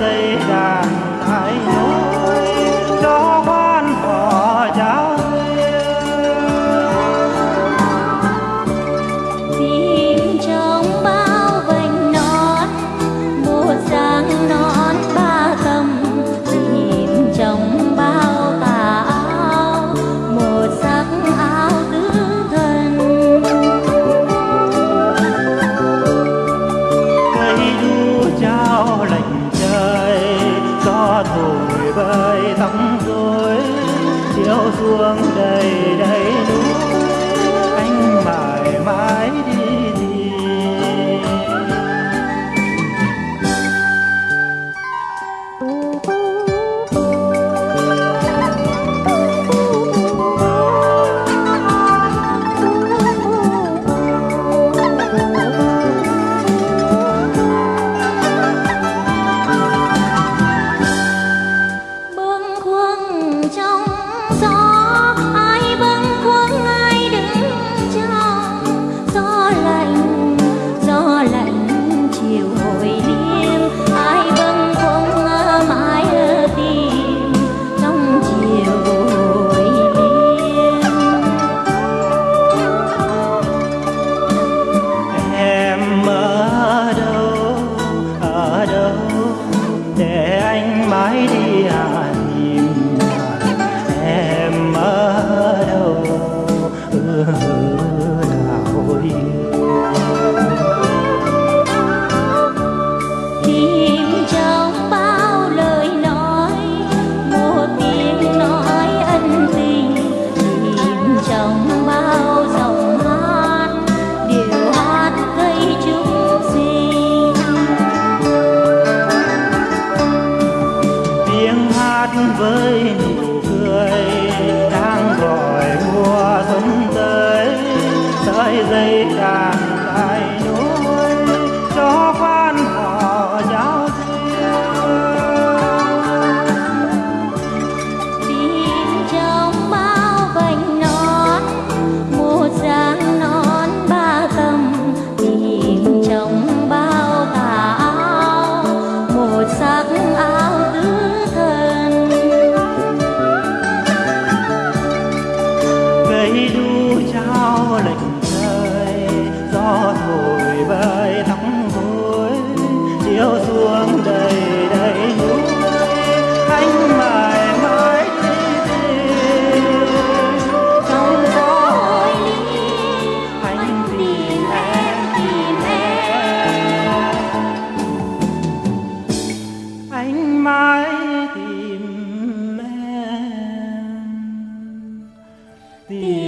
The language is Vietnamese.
dây đàn thái nối cho quan cỏ giáo chim trong bao vành nón một dáng nón ba tầm chim trong xuống đầy đầy núi anh mãi mãi đi tìm bâng khuâng trong gió ainda. Sim.